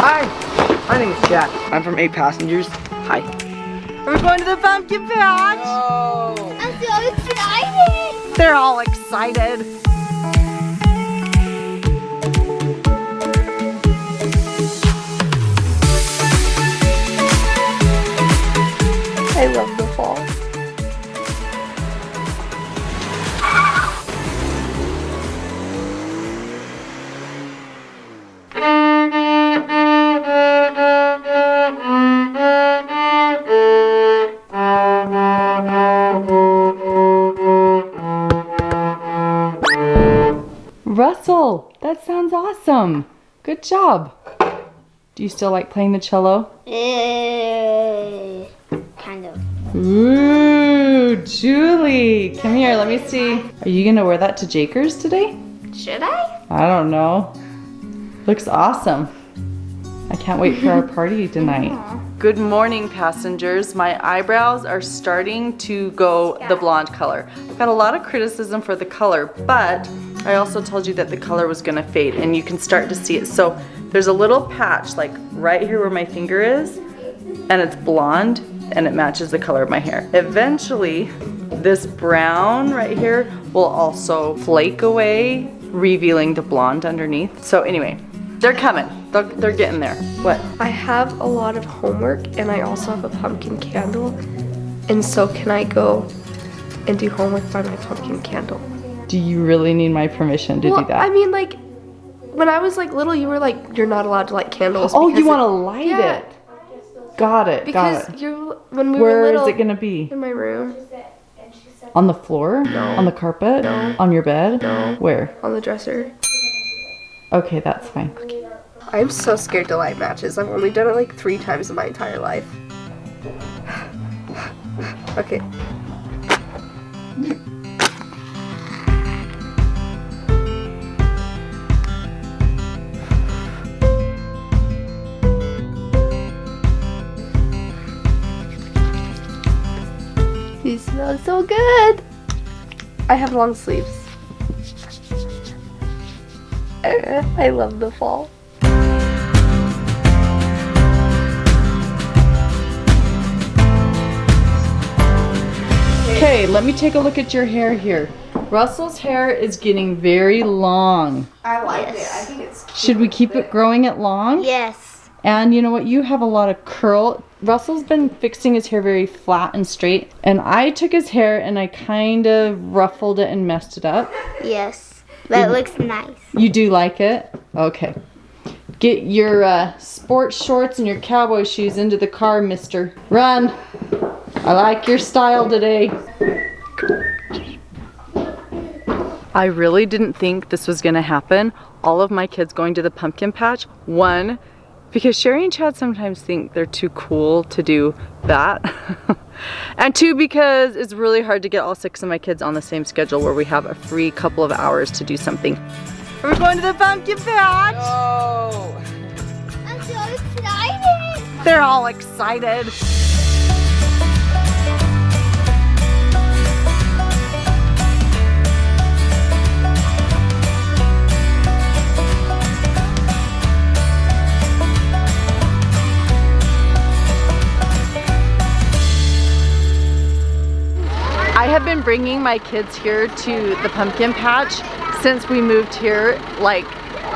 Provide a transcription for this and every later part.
Hi, my name is Jack. I'm from Eight Passengers. Hi. Are we going to the pumpkin patch? I'm so excited. They're all excited. I love the fall. Russell, that sounds awesome. Good job. Do you still like playing the cello? Uh, kind of. Ooh, Julie, come here, let me see. Are you gonna wear that to Jakers today? Should I? I don't know. Looks awesome. I can't wait for our party tonight. Good morning, passengers. My eyebrows are starting to go the blonde color. I've got a lot of criticism for the color, but I also told you that the color was gonna fade and you can start to see it. So there's a little patch like right here where my finger is and it's blonde and it matches the color of my hair. Eventually, this brown right here will also flake away, revealing the blonde underneath. So anyway, they're coming. They're, they're getting there. What? I have a lot of homework and I also have a pumpkin candle. And so can I go and do homework by my pumpkin candle? Do you really need my permission to well, do that? I mean like when I was like little you were like you're not allowed to light candles. oh, you want to light yeah, it? Got it. Because got it. you when we Where were is little it gonna be? in my room On the floor? No. On the carpet? No. On your bed? No. Where? on the dresser. Okay, that's fine. Okay. I'm so scared to light matches. I've only done it like three times in my entire life. Okay. These smell so good. I have long sleeves. I love the fall. Okay, let me take a look at your hair here. Russell's hair is getting very long. I like Yes. it. I think it's Should we keep it growing it long? Yes. And you know what? You have a lot of curl. Russell's been fixing his hair very flat and straight. And I took his hair and I kind of ruffled it and messed it up. Yes. That looks nice. You do like it? Okay. Get your uh, sports shorts and your cowboy shoes into the car, mister. Run. I like your style today. I really didn't think this was gonna happen. All of my kids going to the pumpkin patch. One, because Shari and Chad sometimes think they're too cool to do that. and two, because it's really hard to get all six of my kids on the same schedule where we have a free couple of hours to do something. Are we going to the pumpkin patch? Oh. I'm so excited. They're all excited. Bringing my kids here to the pumpkin patch since we moved here like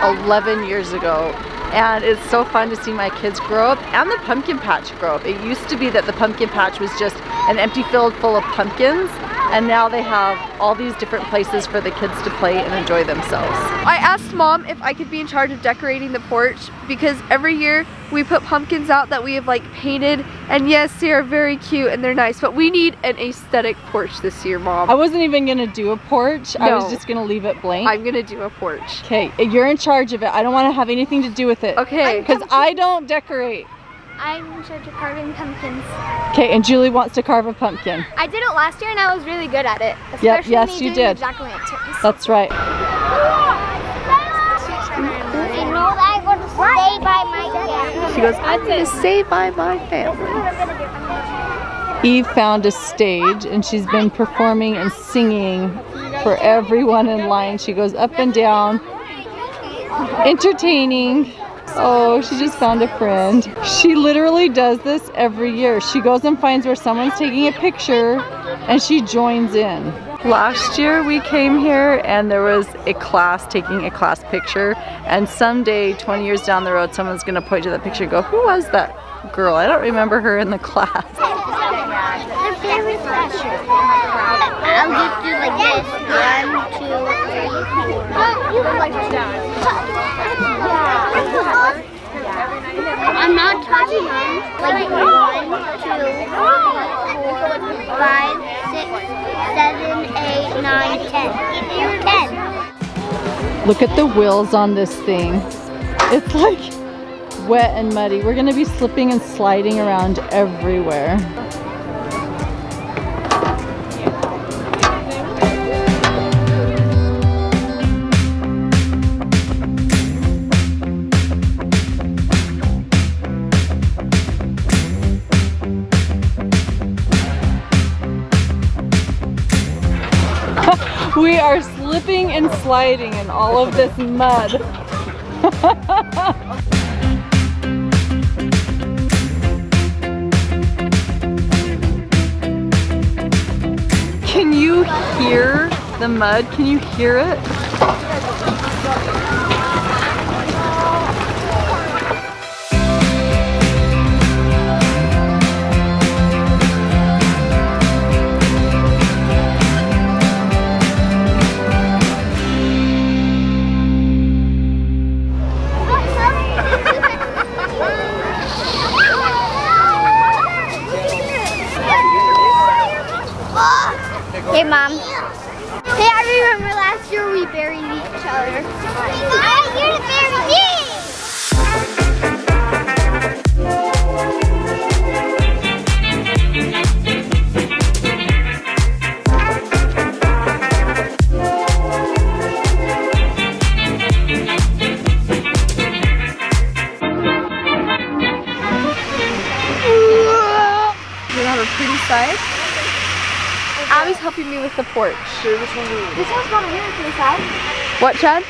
11 years ago and it's so fun to see my kids grow up and the pumpkin patch grow up. It used to be that the pumpkin patch was just an empty field full of pumpkins and now they have all these different places for the kids to play and enjoy themselves. I asked mom if I could be in charge of decorating the porch because every year we put pumpkins out that we have like painted and yes they are very cute and they're nice but we need an aesthetic porch this year mom. I wasn't even gonna do a porch. I was just gonna leave it blank. I'm gonna do a porch. Okay, you're in charge of it. I don't want to have anything to do with it. Okay. Because I don't decorate. I'm in charge of carving pumpkins. Okay, and Julie wants to carve a pumpkin. I did it last year and I was really good at it. Yep, yes, me you doing did. the. That's right. I know that I'm going to stay by my family. She goes, I'm gonna stay by my family. Eve found a stage and she's been performing and singing for everyone in line. She goes up and down, entertaining. Oh, she just found a friend. She literally does this every year. She goes and finds where someone's taking a picture and she joins in. Last year we came here and there was a class taking a class picture and someday 20 years down the road someone's gonna point to that picture and go, who was that girl? I don't remember her in the class. They're very special. I'll just do like this. One, two, three, four. You can like I'm not touching them. Like one, two, four, five, six, seven, eight, nine, ten. Ten. Look at the wheels on this thing. It's like wet and muddy. We're gonna be slipping and sliding around everywhere. Slipping and sliding in all of this mud. Can you hear the mud? Can you hear it? Each helping me with the porch. This one's got a mirror to the side. What, Chad?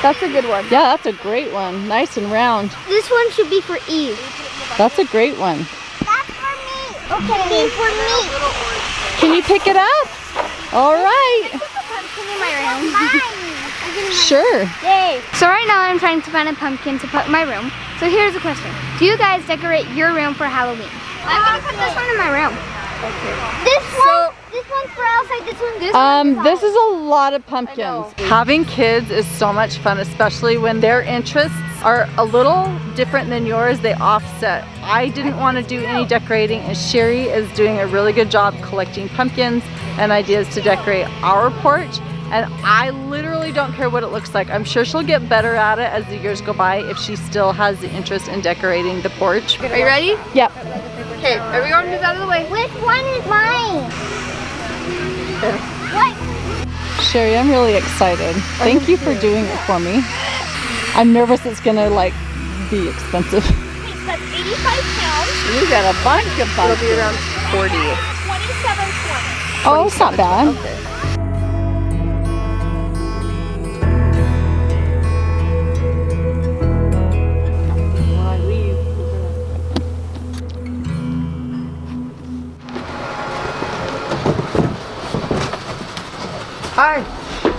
That's a good one. Yeah, that's a great one. Nice and round. This one should be for Eve. That's a great one. That's for me. Okay. for me. Can you pick it up? All right. Pumpkin in my room. Sure. Yay. So right now I'm trying to find a pumpkin to put in my room. So here's a question. Do you guys decorate your room for Halloween? I'm gonna put this one in my room. Okay. This one, this one's for outside, this one's this Um, one's this is a lot of pumpkins. Having kids is so much fun, especially when their interests are a little different than yours. They offset. I didn't want to do any decorating and Shari is doing a really good job collecting pumpkins and ideas to decorate our porch. And I literally don't care what it looks like. I'm sure she'll get better at it as the years go by if she still has the interest in decorating the porch. Are you ready? Yep. Okay, everyone move out of the way. Which one is mine? What? Shari, I'm really excited. Thank you for doing it for me. I'm nervous it's gonna like be expensive. That's 85 pounds. You got a bunch of It'll be around 40. 27 Oh, it's not bad. Hi,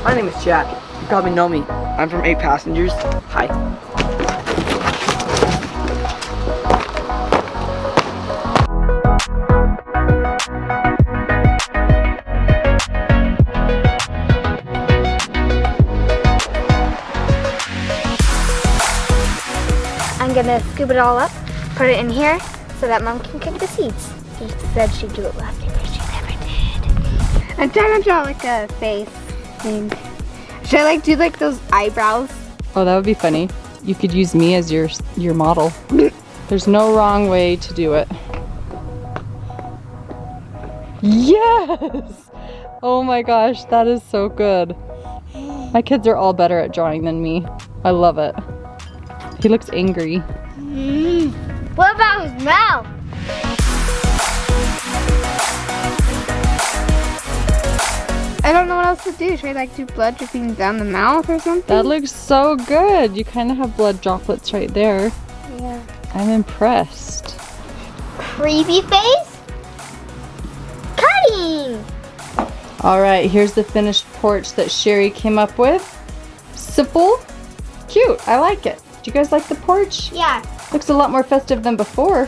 my name is Chad. You probably know me. I'm from Eight Passengers. Hi. I'm gonna scoop it all up, put it in here, so that mom can cook the seeds. She said she'd do it last year, I'm trying to draw like a face thing. Should I like do like those eyebrows? Oh, that would be funny. You could use me as your your model. There's no wrong way to do it. Yes! Oh my gosh, that is so good. My kids are all better at drawing than me. I love it. He looks angry. Mm-hmm. What about his mouth? To do. Should I like do blood dripping down the mouth or something? That looks so good. You kind of have blood droplets right there. yeah. I'm impressed. Creepy face? Cutting! All right, here's the finished porch that Shari came up with. Simple, cute. I like it. Do you guys like the porch? Yeah. Looks a lot more festive than before.